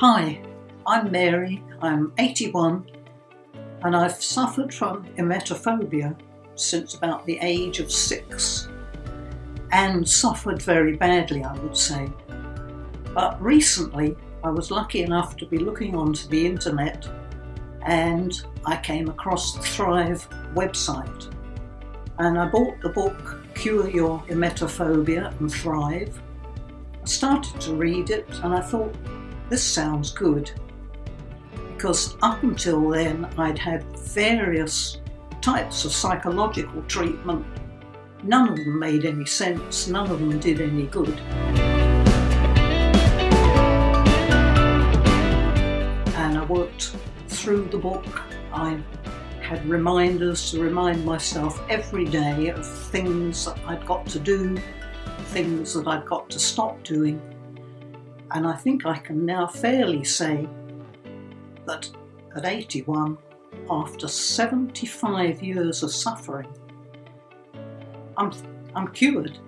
Hi, I'm Mary, I'm 81 and I've suffered from emetophobia since about the age of six and suffered very badly I would say. But recently I was lucky enough to be looking onto the internet and I came across the Thrive website and I bought the book Cure Your Emetophobia and Thrive. I started to read it and I thought this sounds good because up until then I'd had various types of psychological treatment. None of them made any sense, none of them did any good. And I worked through the book. I had reminders to remind myself every day of things that I'd got to do, things that I'd got to stop doing. And I think I can now fairly say that at 81, after 75 years of suffering, I'm, I'm cured.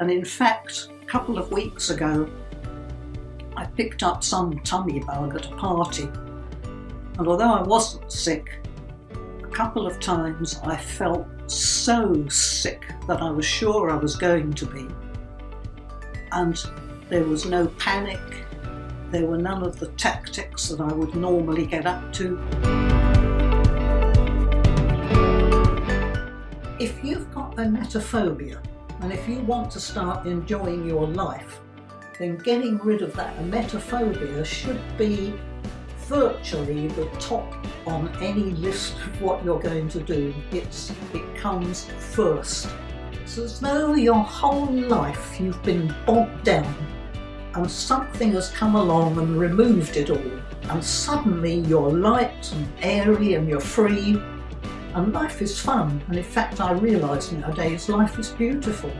And in fact, a couple of weeks ago, I picked up some tummy bug at a party. And although I wasn't sick, a couple of times I felt so sick that I was sure I was going to be. And there was no panic, there were none of the tactics that I would normally get up to. If you've got emetophobia and if you want to start enjoying your life, then getting rid of that emetophobia should be virtually the top on any list of what you're going to do. It's, it comes first. It's as though your whole life you've been bogged down and something has come along and removed it all and suddenly you're light and airy and you're free and life is fun and in fact I realise nowadays life is beautiful.